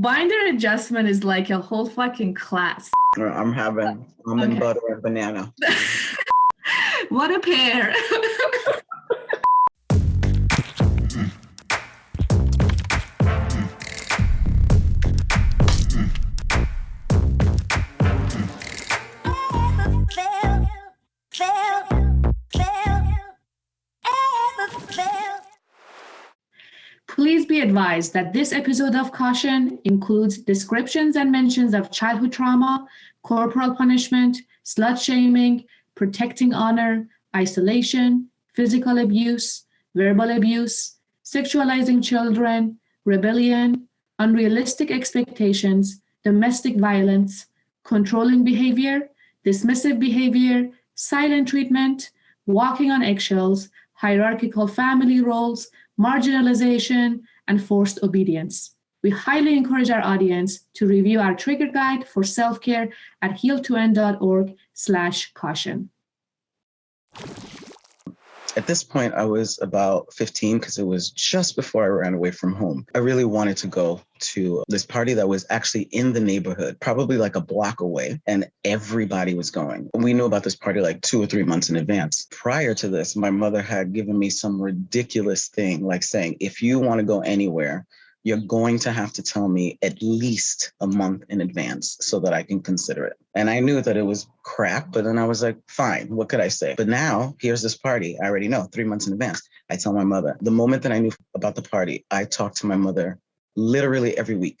Binder adjustment is like a whole fucking class. I'm having almond Okay. butter and banana. what a pair. advised that this episode of Caution includes descriptions and mentions of childhood trauma, corporal punishment, slut shaming, protecting honor, isolation, physical abuse, verbal abuse, sexualizing children, rebellion, unrealistic expectations, domestic violence, controlling behavior, dismissive behavior, silent treatment, walking on eggshells, hierarchical family roles, marginalization, and forced obedience. We highly encourage our audience to review our trigger guide for self-care at heal2end.org slash caution. At this point, I was about 15 because it was just before I ran away from home. I really wanted to go to this party that was actually in the neighborhood, probably like a block away, and everybody was going. We knew about this party like two or three months in advance. Prior to this, my mother had given me some ridiculous thing, like saying, if you want to go anywhere, you're going to have to tell me at least a month in advance so that I can consider it. And I knew that it was crap, but then I was like, fine, what could I say? But now here's this party. I already know three months in advance. I tell my mother. The moment that I knew about the party, I talked to my mother literally every week,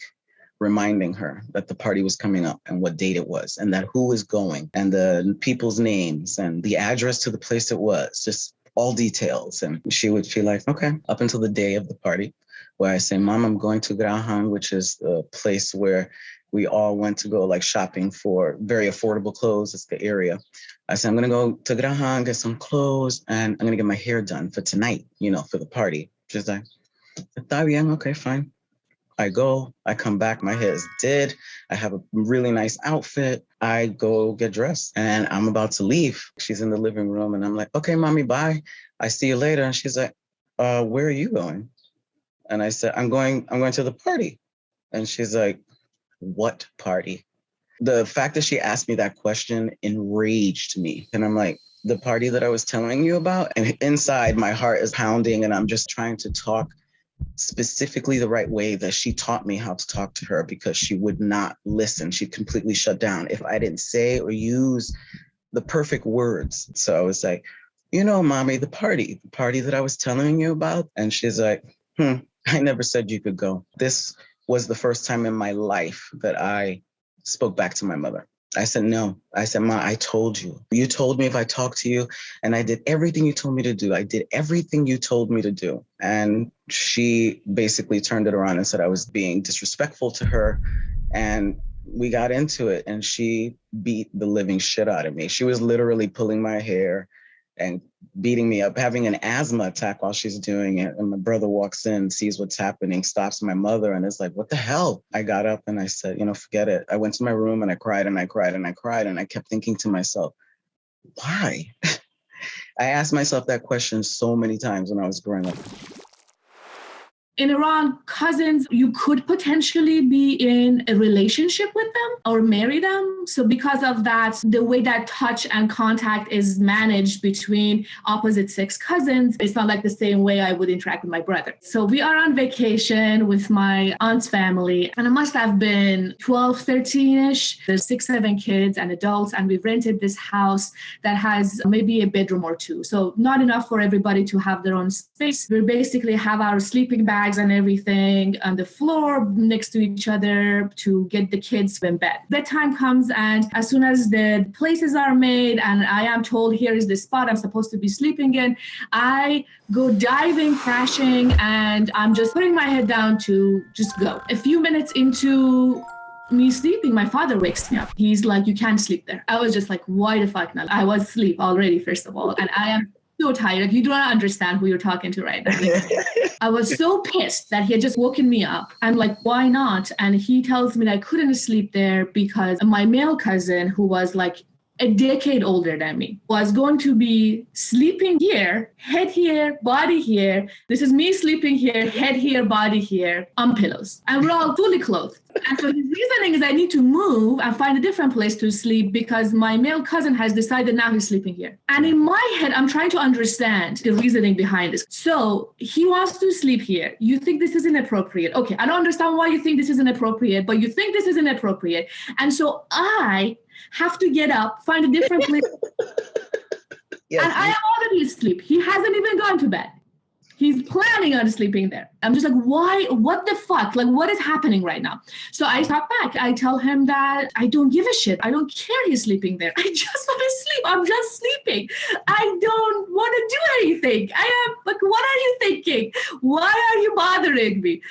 reminding her that the party was coming up and what date it was and that who was going and the people's names and the address to the place it was, just all details. And she would feel like, okay, up until the day of the party, where I say, Mom, I'm going to Graham, which is the place where we all went to go like shopping for very affordable clothes. It's the area. I said, I'm gonna go to Graham, get some clothes, and I'm gonna get my hair done for tonight, you know, for the party. She's like, Está bien, okay, fine. I go, I come back, my hair is dead. I have a really nice outfit. I go get dressed and I'm about to leave. She's in the living room and I'm like, okay, mommy, bye. I see you later. And she's like, uh, where are you going? And I said, I'm going, I'm going to the party. And she's like, what party? The fact that she asked me that question enraged me. And I'm like, the party that I was telling you about. And inside my heart is pounding and I'm just trying to talk specifically the right way that she taught me how to talk to her because she would not listen. She completely shut down if I didn't say or use the perfect words. So I was like, you know, mommy, the party, the party that I was telling you about. And she's like, hmm, I never said you could go. This was the first time in my life that I spoke back to my mother. I said, no. I said, Ma, I told you. You told me if I talked to you, and I did everything you told me to do. I did everything you told me to do. And she basically turned it around and said I was being disrespectful to her. And we got into it, and she beat the living shit out of me. She was literally pulling my hair and beating me up, having an asthma attack while she's doing it. And my brother walks in, sees what's happening, stops my mother, and is like, What the hell? I got up and I said, You know, forget it. I went to my room and I cried and I cried and I cried. And I kept thinking to myself, Why? I asked myself that question so many times when I was growing up. In Iran, cousins, you could potentially be in a relationship with them or marry them. So, because of that, the way that touch and contact is managed between opposite sex cousins, it's not like the same way I would interact with my brother. So, we are on vacation with my aunt's family, and it must have been 12, 13 ish. There's six, seven kids and adults, and we've rented this house that has maybe a bedroom or two. So, not enough for everybody to have their own space. We basically have our sleeping bags and everything on the floor next to each other to get the kids in bed. Bedtime comes, and as soon as the places are made and I am told here is the spot I'm supposed to be sleeping in, I go diving, crashing, and I'm just putting my head down to just go. A few minutes into me sleeping, my father wakes me up. He's like, You can't sleep there. I was just like, Why the fuck not? I was asleep already, first of all, and I am so tired. You do not understand who you're talking to right now. I was so pissed that he had just woken me up. I'm like, why not? And he tells me that I couldn't sleep there because my male cousin, who was like a decade older than me, was going to be sleeping here, head here, body here. This is me sleeping here, head here, body here, on pillows. And we're all fully clothed. And so his reasoning is I need to move and find a different place to sleep because my male cousin has decided now he's sleeping here. And in my head, I'm trying to understand the reasoning behind this. So he wants to sleep here. You think this is inappropriate. Okay, I don't understand why you think this is inappropriate, but you think this is inappropriate. And so I have to get up, find a different place. Yes, and I am already asleep. He hasn't even gone to bed. He's planning on sleeping there. I'm just like, why? What the fuck? Like, what is happening right now? So I talk back. I tell him that I don't give a shit. I don't care he's sleeping there. I just want to sleep. I'm just sleeping. I don't want to do anything. I am like, what are you thinking? Why are you bothering me?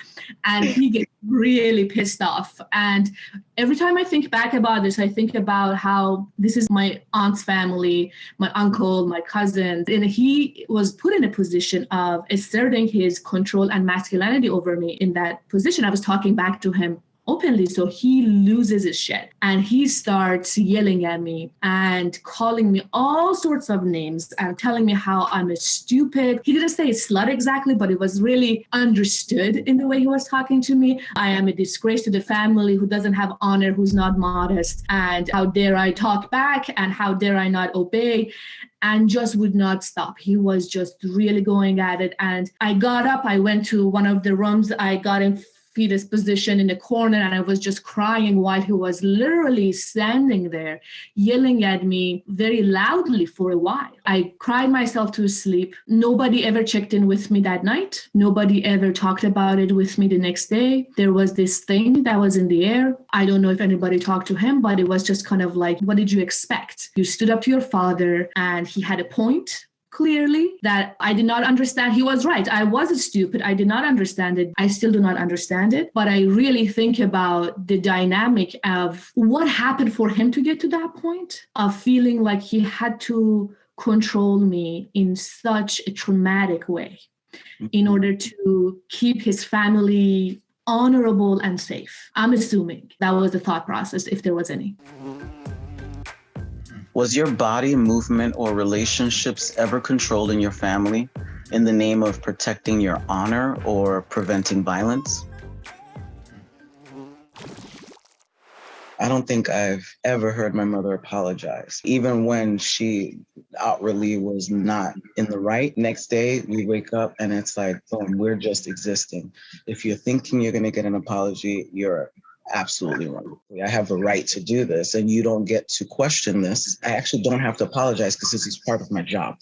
And he gets really pissed off. And every time I think back about this, I think about how this is my aunt's family, my uncle, my cousins, and he was put in a position of asserting his control and masculinity over me in that position. I was talking back to him openly. So he loses his shit and he starts yelling at me and calling me all sorts of names and telling me how I'm a stupid. He didn't say slut exactly, but it was really understood in the way he was talking to me. I am a disgrace to the family who doesn't have honor, who's not modest, and how dare I talk back and how dare I not obey and just would not stop. He was just really going at it. And I got up, I went to one of the rooms, I got in fetus position in the corner and I was just crying while he was literally standing there yelling at me very loudly for a while. I cried myself to sleep. Nobody ever checked in with me that night. Nobody ever talked about it with me the next day. There was this thing that was in the air. I don't know if anybody talked to him, but it was just kind of like, what did you expect? You stood up to your father and he had a point clearly that I did not understand. He was right. I was stupid. I did not understand it. I still do not understand it. But I really think about the dynamic of what happened for him to get to that point of feeling like he had to control me in such a traumatic way in mm-hmm. order to keep his family honorable and safe. I'm assuming that was the thought process, if there was any. Was your body, movement, or relationships ever controlled in your family in the name of protecting your honor or preventing violence? I don't think I've ever heard my mother apologize, even when she outwardly was not in the right. Next day, we wake up and it's like, boom, we're just existing. If you're thinking you're going to get an apology, you're absolutely wrong. I have the right to do this, and you don't get to question this. I actually don't have to apologize because this is part of my job.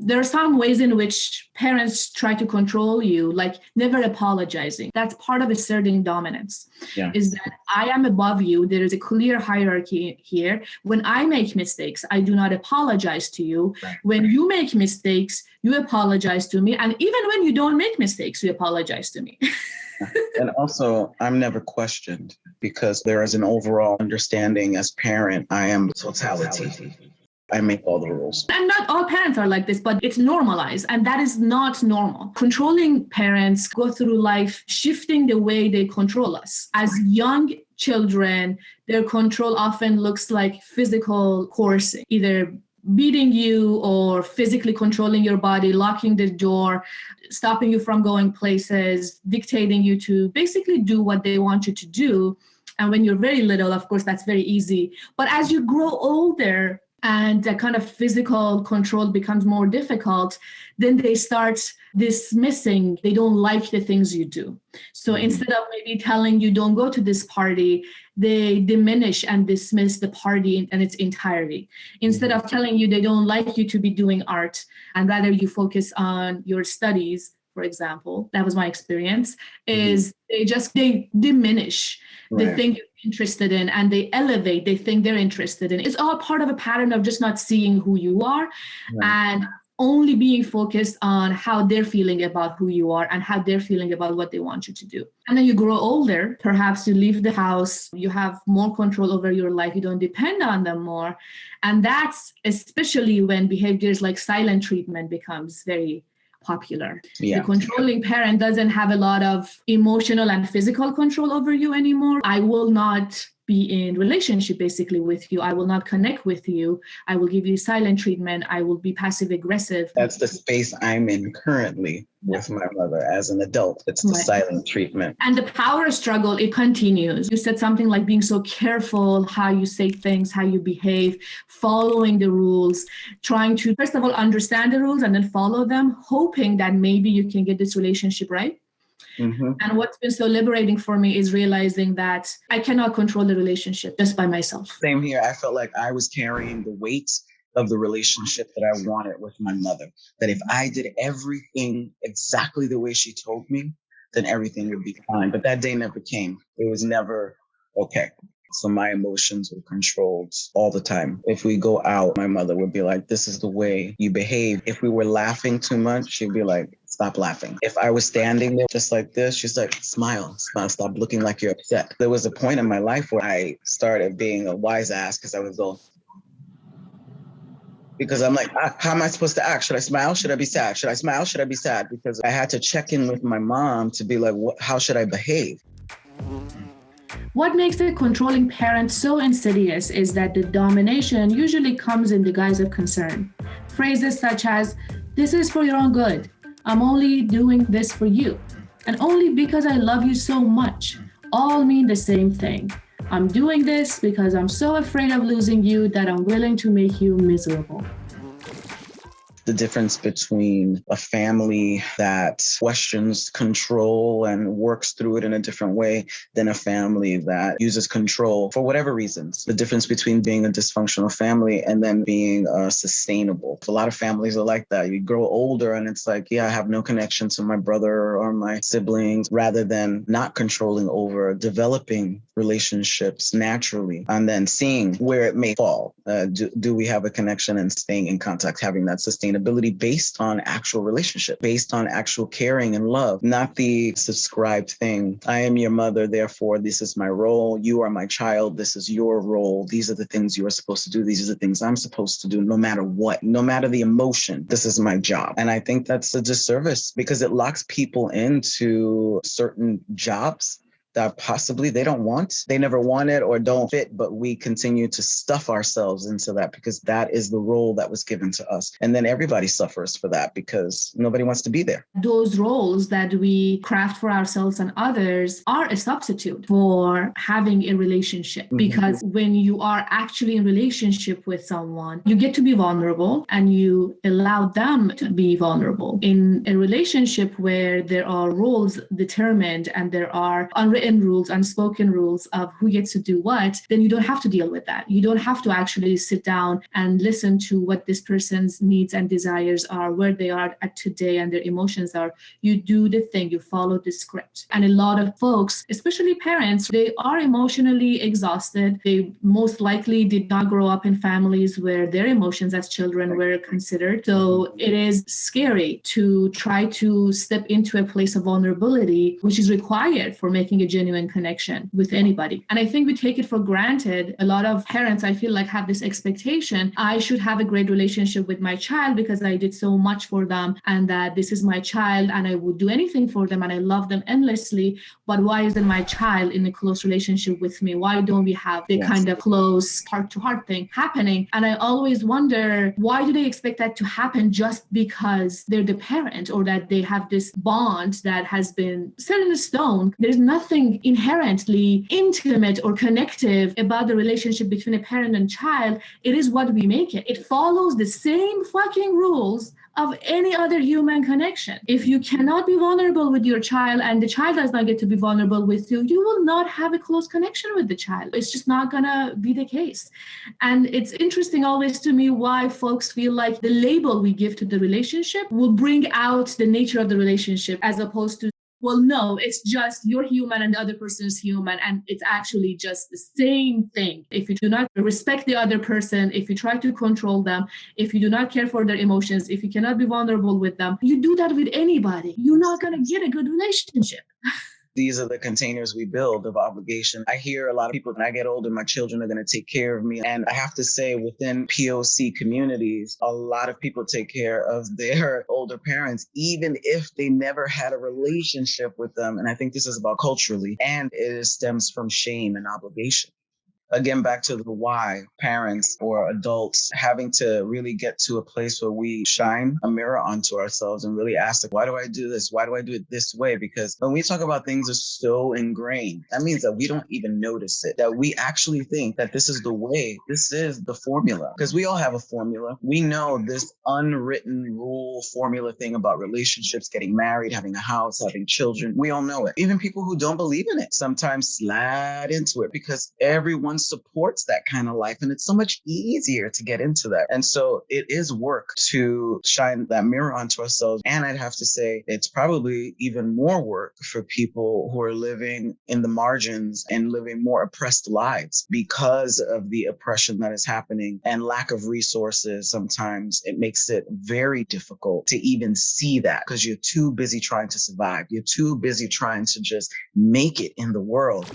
There are some ways in which parents try to control you, like never apologizing. That's part of asserting dominance. Yeah. Is that I am above you. There is a clear hierarchy here. When I make mistakes, I do not apologize to you. Right. When you make mistakes, you apologize to me. And even when you don't make mistakes, you apologize to me. and also, I'm never questioned because there is an overall understanding as parent, I am totality. I make all the rules. And not all parents are like this, but it's normalized, and that is not normal. Controlling parents go through life shifting the way they control us. As young children, their control often looks like physical coercing, either beating you or physically controlling your body, locking the door, stopping you from going places, dictating you to basically do what they want you to do. And when you're very little, of course, that's very easy. But as you grow older, and that kind of physical control becomes more difficult, then they start dismissing, they don't like the things you do. So Mhm. instead of maybe telling you don't go to this party, they diminish and dismiss the party in, in its entirety. Instead of telling you they don't like you to be doing art and rather you focus on your studies, for example, that was my experience, is they just they diminish the Right. thing you're interested in and they elevate they think they're interested in. It's all part of a pattern of just not seeing who you are Right. and only being focused on how they're feeling about who you are and how they're feeling about what they want you to do. And then you grow older perhaps you leave the house you have more control over your life you don't depend on them more. And that's especially when behaviors like silent treatment becomes very popular Yeah. the controlling parent doesn't have a lot of emotional and physical control over you anymore. I will not be in relationship basically with you. I will not connect with you. I will give you silent treatment. I will be passive aggressive. That's the space I'm in currently with my mother as an adult. It's the Right. silent treatment. And the power struggle, it continues. You said something like being so careful how you say things, how you behave, following the rules, trying to, first of all, understand the rules and then follow them, hoping that maybe you can get this relationship right. Mhm. And what's been so liberating for me is realizing that I cannot control the relationship just by myself. Same here. I felt like I was carrying the weight of the relationship that I wanted with my mother. That if I did everything exactly the way she told me, then everything would be fine. But that day never came. It was never okay. So my emotions were controlled all the time. If we go out, my mother would be like, This is the way you behave. If we were laughing too much, she'd be like, Stop laughing. If I was standing there just like this, she's like, Smile, smile, stop looking like you're upset. There was a point in my life where I started being a wise ass because I was going, because I'm like, "Ah, how am I supposed to act? Should I smile? Should I be sad? Should I smile? Should I be sad? Because I had to check in with my mom to be like, how should I behave? What makes the controlling parent so insidious is that the domination usually comes in the guise of concern. Phrases such as, This is for your own good. I'm only doing this for you. And only because I love you so much all mean the same thing. I'm doing this because I'm so afraid of losing you that I'm willing to make you miserable. The difference between a family that questions control and works through it in a different way than a family that uses control for whatever reasons. The difference between being a dysfunctional family and then being uh, sustainable. A lot of families are like that. You grow older and it's like, yeah, I have no connection to my brother or my siblings, rather than not controlling over developing relationships naturally and then seeing where it may fall. Uh, do, do we have a connection and staying in contact, having that sustainability based on actual relationship, based on actual caring and love, not the subscribed thing. I am your mother, therefore, this is my role. You are my child. This is your role. These are the things you are supposed to do. These are the things I'm supposed to do, no matter what, no matter the emotion. This is my job. And I think that's a disservice because it locks people into certain jobs that possibly they don't want. They never wanted or don't fit, but we continue to stuff ourselves into that because that is the role that was given to us. And then everybody suffers for that because nobody wants to be there. those roles that we craft for ourselves and others are a substitute for having a relationship Mhm. because when you are actually in relationship with someone you get to be vulnerable and you allow them to be vulnerable in a relationship where there are roles determined and there are unwritten rules unspoken rules of who gets to do what then you don't have to deal with that. You don't have to actually sit down and listen to what this person's needs and desires are where they are at today and their emotions are. You do the thing you follow the script. And a lot of folks especially parents they are emotionally exhausted. They most likely did not grow up in families where their emotions as children were considered. So it is scary to try to step into a place of vulnerability which is required for making a genuine connection with anybody and i think we take it for granted a lot of parents i feel like have this expectation i should have a great relationship with my child because i did so much for them and that this is my child and I would do anything for them and I love them endlessly. But why isn't my child in a close relationship with me? Why don't we have the Yes. kind of close heart to heart thing happening? And I always wonder why do they expect that to happen just because they're the parent or that they have this bond that has been set in stone? There's nothing inherently intimate or connective about the relationship between a parent and child. It is what we make it. It follows the same fucking rules of any other human connection. If you cannot be vulnerable with your child and the child does not get to be vulnerable with you, you will not have a close connection with the child. It's just not gonna be the case. And it's interesting always to me why folks feel like the label we give to the relationship will bring out the nature of the relationship as opposed to well, no, it's just you're human and the other person is human, and it's actually just the same thing. If you do not respect the other person, if you try to control them, if you do not care for their emotions, if you cannot be vulnerable with them, you do that with anybody, you're not going to get a good relationship. These are the containers we build of obligation. I hear a lot of people, when I get older, my children are going to take care of me. And I have to say, within POC communities, a lot of people take care of their older parents, even if they never had a relationship with them. And I think this is about culturally, and it stems from shame and obligation. Again back to the why parents or adults having to really get to a place where we shine a mirror onto ourselves and really ask like why do i do this? Why do i do it this way? Because when we talk about things are so ingrained that means that we don't even notice it that we actually think that this is the way this is the formula. Because we all have a formula. We know this unwritten rule formula thing about relationships getting married having a house having children. We all know it. Even people who don't believe in it sometimes slide into it because everyone supports that kind of life. And it's so much easier to get into that. And so it is work to shine that mirror onto ourselves. And I'd have to say it's probably even more work for people who are living in the margins and living more oppressed lives because of the oppression that is happening and lack of resources. Sometimes it makes it very difficult to even see that because you're too busy trying to survive. You're too busy trying to just make it in the world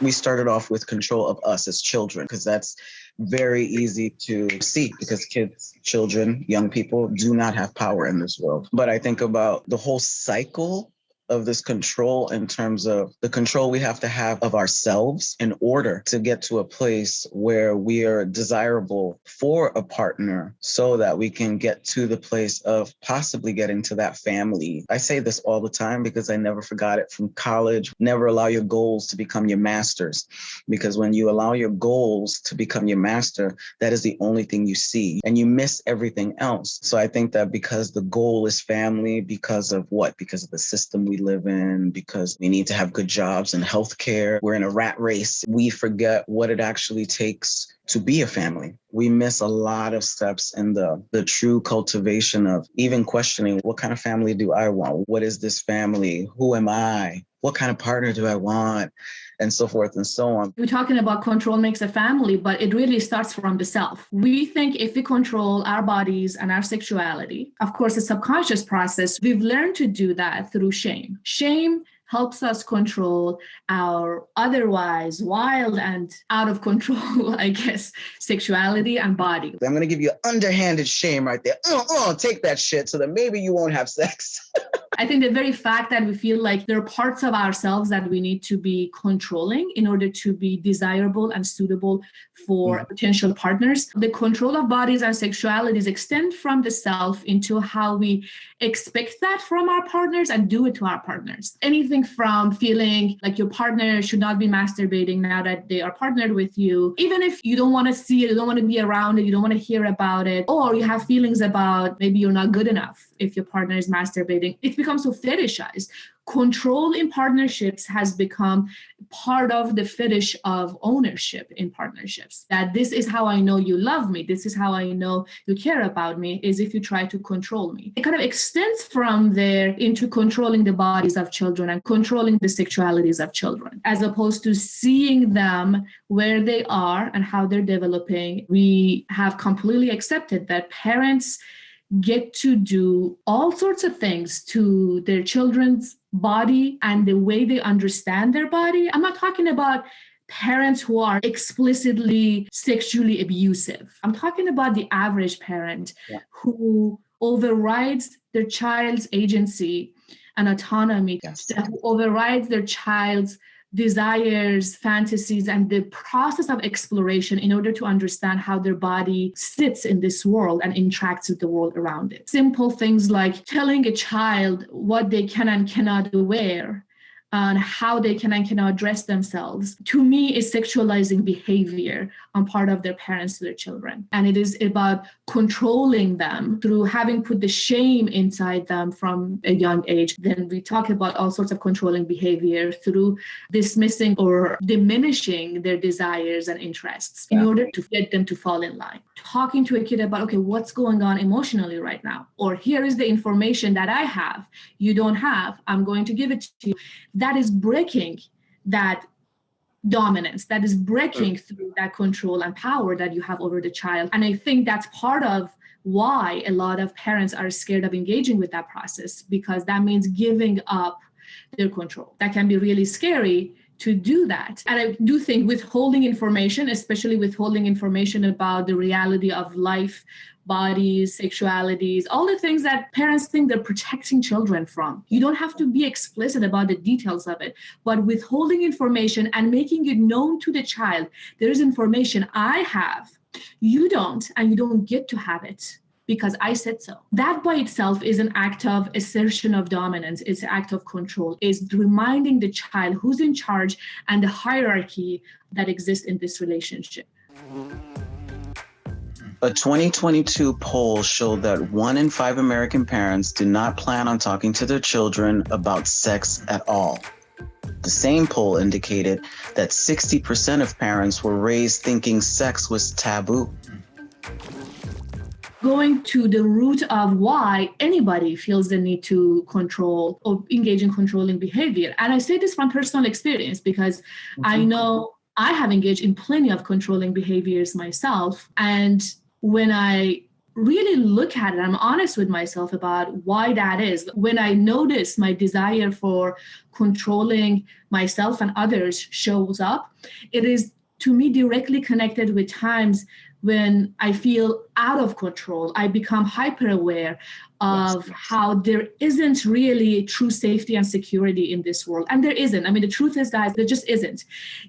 we started off with control of us as children because that's very easy to see because kids, children, young people do not have power in this world. But I think about the whole cycle of this control in terms of the control we have to have of ourselves in order to get to a place where we are desirable for a partner so that we can get to the place of possibly getting to that family. I say this all the time because I never forgot it from college. Never allow your goals to become your masters because when you allow your goals to become your master, that is the only thing you see and you miss everything else. So I think that because the goal is family, because of what? Because of the system we live in, because we need to have good jobs and healthcare. We're in a rat race. We forget what it actually takes to be a family. We miss a lot of steps in the the true cultivation of even questioning what kind of family do I want? What is this family? Who am I? What kind of partner do I want? And so forth and so on. We're talking about control makes a family, but it really starts from the self. We think if we control our bodies and our sexuality, of course, a subconscious process, we've learned to do that through shame. Shame helps us control our otherwise wild and out of control, I guess, sexuality and body. I'm going to give you underhanded shame right there. Uh, uh, take that shit so that maybe you won't have sex. I think the very fact that we feel like there are parts of ourselves that we need to be controlling in order to be desirable and suitable for mm-hmm. potential partners. The control of bodies and sexualities extend from the self into how we expect that from our partners and do it to our partners. Anything from feeling like your partner should not be masturbating now that they are partnered with you, even if you don't want to see it, you don't want to be around it, you don't want to hear about it, or you have feelings about maybe you're not good enough if your partner is masturbating. it becomes so fetishized control in partnerships has become part of the fetish of ownership in partnerships. That this is how i know you love me this is how i know you care about me is if you try to control me. It kind of extends from there into controlling the bodies of children and controlling the sexualities of children as opposed to seeing them where they are and how they're developing. We have completely accepted that parents get to do all sorts of things to their children's body and the way they understand their body. I'm not talking about parents who are explicitly sexually abusive. I'm talking about the average parent yeah. who overrides their child's agency and autonomy, yes. who overrides their child's desires, fantasies, and the process of exploration in order to understand how their body sits in this world and interacts with the world around it. Simple things like telling a child what they can and cannot wear on how they can and cannot dress themselves, to me is sexualizing behavior on part of their parents to their children. And it is about controlling them through having put the shame inside them from a young age. Then we talk about all sorts of controlling behavior through dismissing or diminishing their desires and interests in order to get them to fall in line. Talking to a kid about, okay, what's going on emotionally right now? Or here is the information that I have, you don't have, I'm going to give it to you that is breaking that dominance that is breaking through that control and power that you have over the child. And i think that's part of why a lot of parents are scared of engaging with that process because that means giving up their control. That can be really scary to do that. And i do think withholding information especially withholding information about the reality of life bodies, sexualities, all the things that parents think they're protecting children from. You don't have to be explicit about the details of it, but withholding information and making it known to the child there is information I have, you don't, and you don't get to have it because I said so. That by itself is an act of assertion of dominance, it's an act of control, is reminding the child who's in charge and the hierarchy that exists in this relationship. A 2022 poll showed that one in five American parents do not plan on talking to their children about sex at all. The same poll indicated that 60% of parents were raised thinking sex was taboo. Going to the root of why anybody feels the need to control or engage in controlling behavior. And I say this from personal experience because I know I have engaged in plenty of controlling behaviors myself. And when I really look at it, I'm honest with myself about why that is. When I notice my desire for controlling myself and others shows up, it is to me directly connected with times when I feel out of control. I become hyper aware of yes, how there isn't really true safety and security in this world. And there isn't. I mean, the truth is, guys, there just isn't.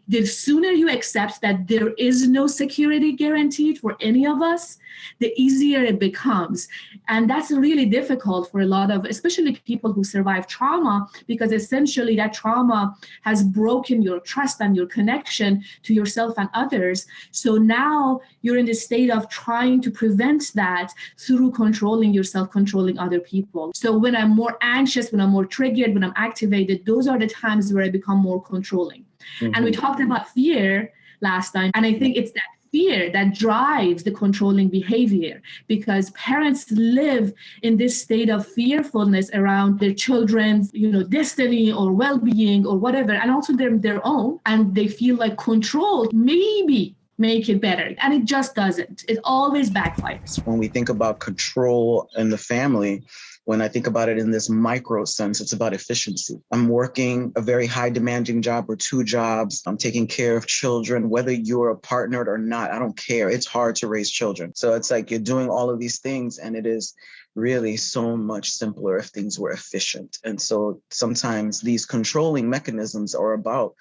The sooner you accept that there is no security guaranteed for any of us, the easier it becomes. And that's really difficult for a lot of, especially people who survive trauma, because essentially that trauma has broken your trust and your connection to yourself and others. So now you're in the state of trying to prevent that through controlling yourself, controlling other people. So when I'm more anxious, when I'm more triggered, when I'm activated, those are the times where I become more controlling. Mm-hmm. And we mm-hmm. talked about fear last time. And I think it's that fear that drives the controlling behavior because parents live in this state of fearfulness around their children's you know destiny or well-being or whatever and also their, their own and they feel like control maybe make it better. And it just doesn't. It always backfires. When we think about control in the family, when I think about it in this micro sense, it's about efficiency. I'm working a very high demanding job or two jobs. I'm taking care of children, whether you're a partnered or not, I don't care. It's hard to raise children. So it's like you're doing all of these things and it is really so much simpler if things were efficient. And so sometimes these controlling mechanisms are about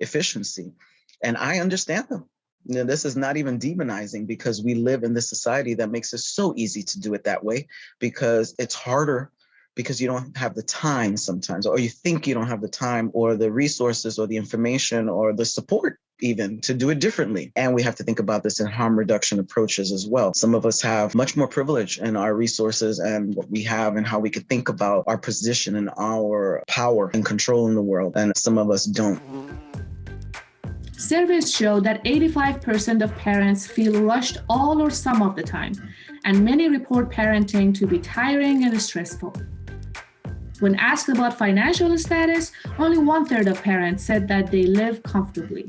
efficiency. And I understand them. Now, this is not even demonizing because we live in this society that makes it so easy to do it that way because it's harder because you don't have the time sometimes, or you think you don't have the time or the resources or the information or the support even to do it differently. And we have to think about this in harm reduction approaches as well. Some of us have much more privilege in our resources and what we have and how we could think about our position and our power and control in the world. And some of us don't. Surveys show that 85% of parents feel rushed all or some of the time, and many report parenting to be tiring and stressful. When asked about financial status, only one third of parents said that they live comfortably.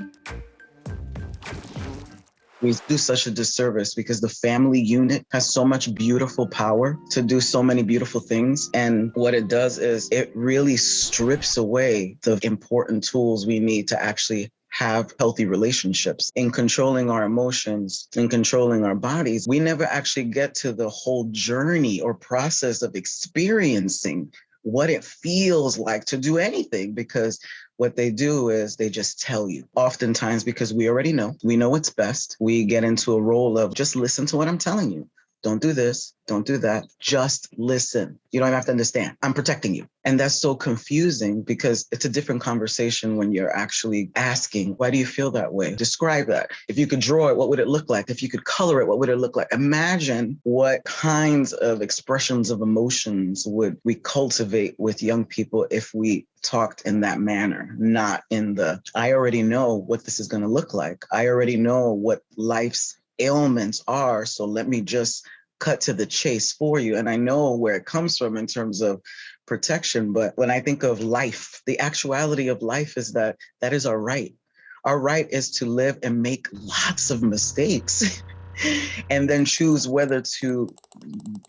We do such a disservice because the family unit has so much beautiful power to do so many beautiful things. And what it does is it really strips away the important tools we need to actually have healthy relationships. In controlling our emotions, in controlling our bodies, we never actually get to the whole journey or process of experiencing what it feels like to do anything because what they do is they just tell you. Oftentimes, because we already know, we know what's best, we get into a role of just listen to what I'm telling you. Don't do this. Don't do that. Just listen. You don't have to understand. I'm protecting you. And that's so confusing because it's a different conversation when you're actually asking, why do you feel that way? Describe that. If you could draw it, what would it look like? If you could color it, what would it look like? Imagine what kinds of expressions of emotions would we cultivate with young people if we talked in that manner, not in the, I already know what this is going to look like. I already know what life's ailments are. So let me just cut to the chase for you. And I know where it comes from in terms of protection. But when I think of life, the actuality of life is that that is our right. Our right is to live and make lots of mistakes and then choose whether to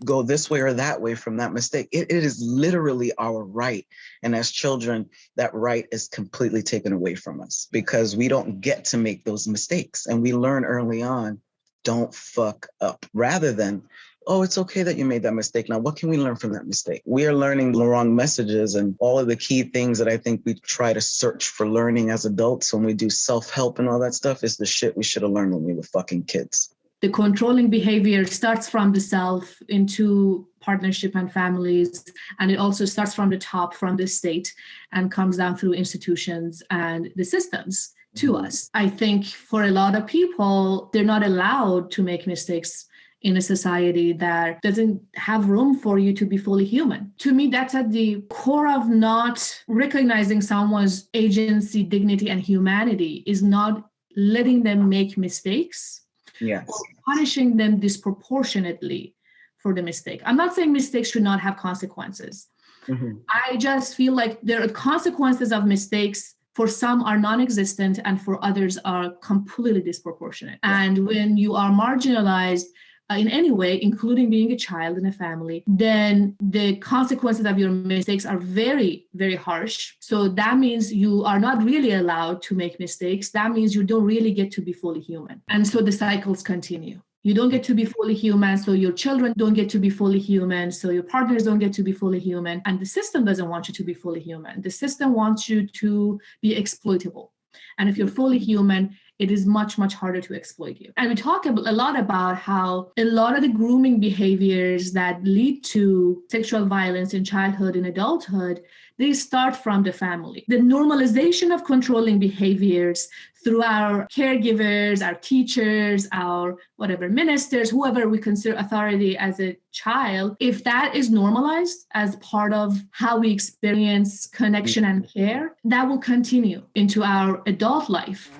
go this way or that way from that mistake. It, it is literally our right. And as children, that right is completely taken away from us because we don't get to make those mistakes. And we learn early on don't fuck up rather than oh, it's okay that you made that mistake. Now, what can we learn from that mistake? We are learning the wrong messages and all of the key things that I think we try to search for learning as adults when we do self help and all that stuff is the shit we should have learned when we were fucking kids. The controlling behavior starts from the self into partnership and families, and it also starts from the top, from the state, and comes down through institutions and the systems to Mhm. us. I think for a lot of people, they're not allowed to make mistakes in a society that doesn't have room for you to be fully human. To me, that's at the core of not recognizing someone's agency, dignity, and humanity is not letting them make mistakes Yes. or punishing them disproportionately for the mistake. I'm not saying mistakes should not have consequences. Mhm. I just feel like there are consequences of mistakes for some are non-existent and for others are completely disproportionate. And when you are marginalized uh, in any way, including being a child in a family, then the consequences of your mistakes are very, very harsh. So that means you are not really allowed to make mistakes. That means you don't really get to be fully human. And so the cycles continue. You don't get to be fully human, so your children don't get to be fully human, so your partners don't get to be fully human, and the system doesn't want you to be fully human. The system wants you to be exploitable. And if you're mm. fully human, it is much, much harder to exploit you. And we talk a lot about how a lot of the grooming behaviors that lead to sexual violence in childhood and adulthood, they start from the family. The normalization of controlling behaviors through our caregivers, our teachers, our whatever ministers, whoever we consider authority as a child, if that is normalized as part of how we experience connection and care, that will continue into our adult life.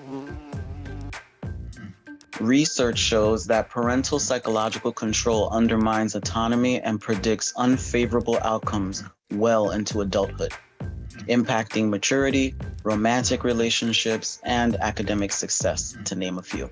Research shows that parental psychological control undermines autonomy and predicts unfavorable outcomes well into adulthood, impacting maturity, romantic relationships, and academic success, to name a few.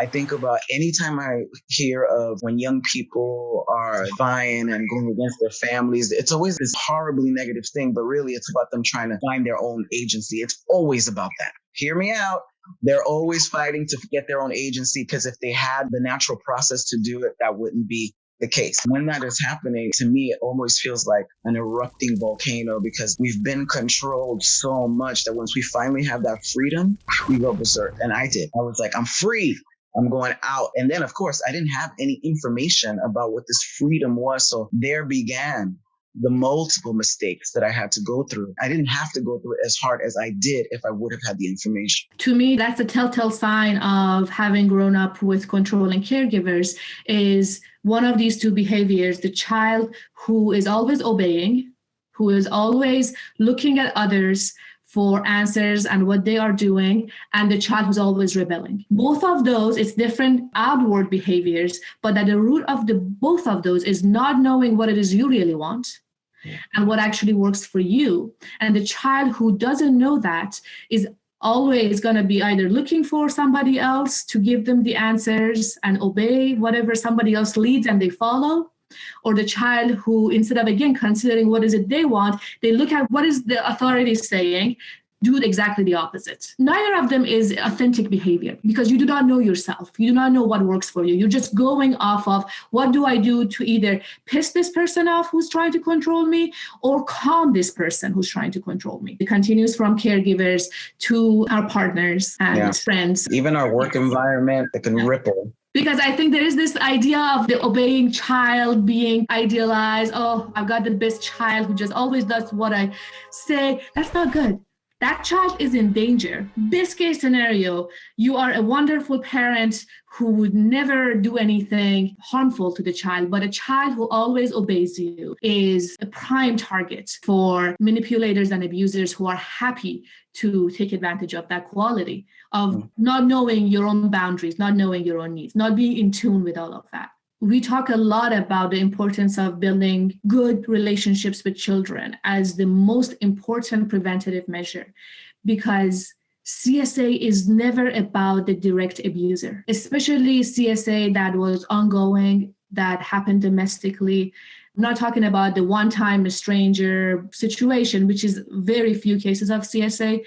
I think about anytime I hear of when young people are vying and going against their families, it's always this horribly negative thing, but really it's about them trying to find their own agency. It's always about that. Hear me out. They're always fighting to get their own agency because if they had the natural process to do it, that wouldn't be the case. When that is happening, to me, it almost feels like an erupting volcano because we've been controlled so much that once we finally have that freedom, we go berserk. And I did. I was like, I'm free. I'm going out. And then, of course, I didn't have any information about what this freedom was. So there began the multiple mistakes that I had to go through. I didn't have to go through it as hard as I did if I would have had the information. To me, that's a telltale sign of having grown up with controlling caregivers is one of these two behaviors, the child who is always obeying, who is always looking at others for answers and what they are doing, and the child who's always rebelling. Both of those, it's different outward behaviors, but at the root of the both of those is not knowing what it is you really want and what actually works for you. And the child who doesn't know that is always going to be either looking for somebody else to give them the answers and obey whatever somebody else leads and they follow or the child who instead of again considering what is it they want they look at what is the authority saying do exactly the opposite neither of them is authentic behavior because you do not know yourself you do not know what works for you you're just going off of what do i do to either piss this person off who's trying to control me or calm this person who's trying to control me it continues from caregivers to our partners and Yeah. friends Even our work environment, it can ripple. because I think there is this idea of the obeying child being idealized. Oh, I've got the best child who just always does what I say. That's not good. That child is in danger. Best case scenario, you are a wonderful parent who would never do anything harmful to the child, but a child who always obeys you is a prime target for manipulators and abusers who are happy to take advantage of that quality of Mm. not knowing your own boundaries, not knowing your own needs, not being in tune with all of that. We talk a lot about the importance of building good relationships with children as the most important preventative measure because CSA is never about the direct abuser, especially CSA that was ongoing, that happened domestically. I'm not talking about the one time stranger situation, which is very few cases of CSA.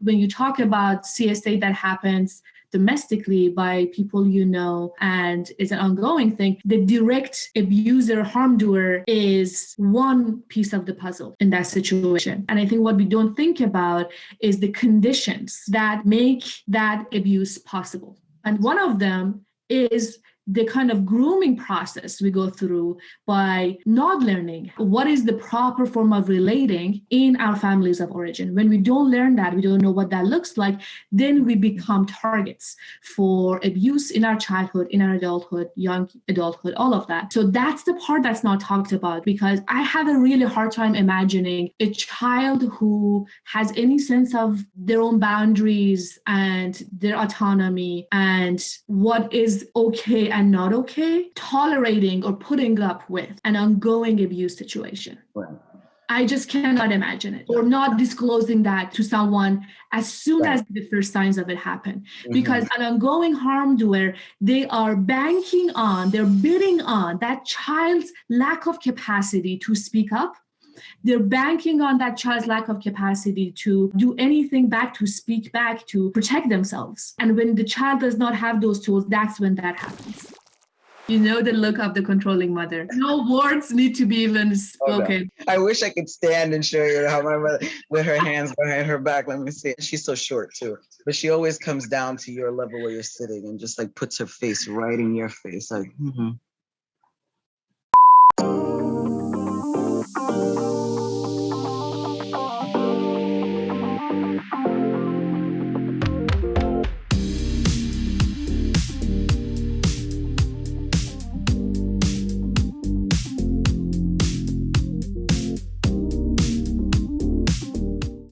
When you talk about CSA that happens domestically by people you know and it's an ongoing thing, the direct abuser, harm doer is one piece of the puzzle in that situation. And I think what we don't think about is the conditions that make that abuse possible. And one of them is the kind of grooming process we go through by not learning what is the proper form of relating in our families of origin. When we don't learn that, we don't know what that looks like, then we become targets for abuse in our childhood, in our adulthood, young adulthood, all of that. So that's the part that's not talked about because I have a really hard time imagining a child who has any sense of their own boundaries and their autonomy and what is okay and not okay, tolerating or putting up with an ongoing abuse situation. Right. I just cannot imagine it, or not disclosing that to someone as soon Right. as the first signs of it happen. Mhm. Because an ongoing harm doer, they are banking on, they're bidding on that child's lack of capacity to speak up. They're banking on that child's lack of capacity to do anything back, to speak back, to protect themselves. And when the child does not have those tools, that's when that happens. You know the look of the controlling mother. No words need to be even Oh, no. spoken. I wish I could stand and show you how my mother with her hands behind her back. Let me see. She's so short too, but she always comes down to your level where you're sitting and just like puts her face right in your face, like. mhm.